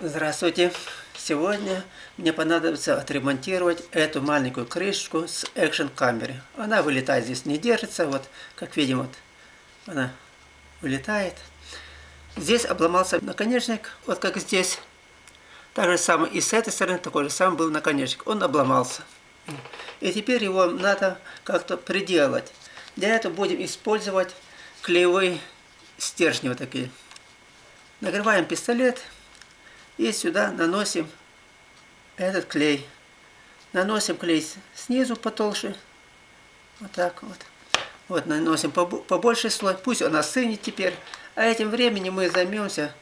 Здравствуйте! Сегодня мне понадобится отремонтировать эту маленькую крышку с экшен камеры. Она вылетает здесь, не держится, вот как видим, вот она вылетает. Здесь обломался наконечник, вот как здесь. Так же самое и с этой стороны такой же самый был наконечник. Он обломался. И теперь его надо как-то приделать. Для этого будем использовать клеевые стержни вот такие. Нагреваем пистолет и сюда наносим этот клей. Наносим клей снизу потолще. Вот так вот. Вот наносим побольше слой. Пусть он остынет теперь. А этим временем мы займемся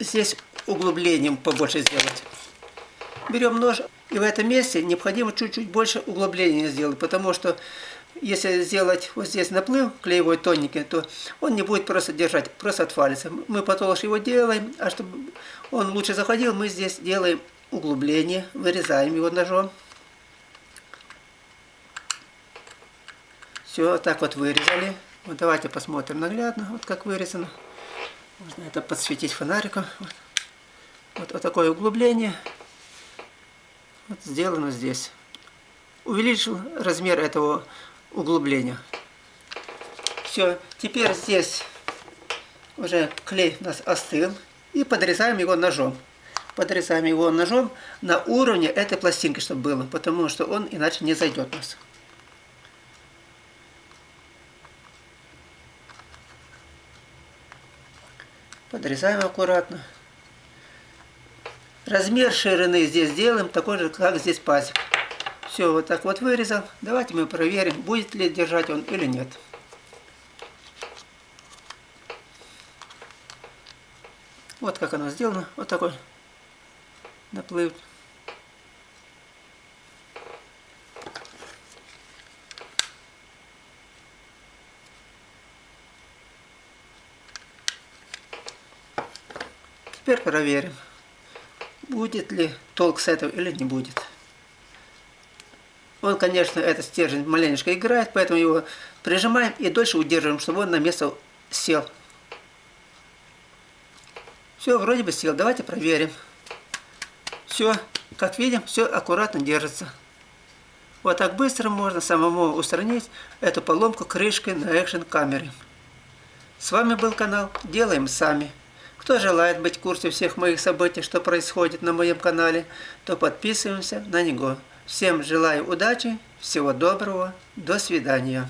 здесь углублением побольше сделать. Берем нож. И в этом месте необходимо чуть-чуть больше углубления сделать. Потому что если сделать вот здесь наплыв клеевой тоненький, то он не будет просто держать, просто отвалится. Мы потолще его делаем, а чтобы он лучше заходил, мы здесь делаем углубление, вырезаем его ножом. Все, так вот вырезали. Вот давайте посмотрим наглядно, вот как вырезано. Можно это подсветить фонариком. Вот, вот, вот такое углубление. Вот сделано здесь. Увеличил размер этого углубления. Все, теперь здесь уже клей у нас остыл. И подрезаем его ножом. Подрезаем его ножом на уровне этой пластинки, чтобы было, потому что он иначе не зайдет у нас. Подрезаем аккуратно. Размер ширины здесь делаем такой же, как здесь пазик. Все, вот так вот вырезал. Давайте мы проверим, будет ли держать он или нет. Вот как оно сделано. Вот такой наплыв. Теперь проверим, будет ли толк с этого или не будет. Он, конечно, этот стержень маленечко играет, поэтому его прижимаем и дольше удерживаем, чтобы он на место сел. Все, вроде бы сел. Давайте проверим. Все, как видим, все аккуратно держится. Вот так быстро можно самому устранить эту поломку крышкой на экшен камере. С вами был канал Делаем Сами. Кто желает быть в курсе всех моих событий, что происходит на моем канале, то подписываемся на него. Всем желаю удачи, всего доброго, до свидания.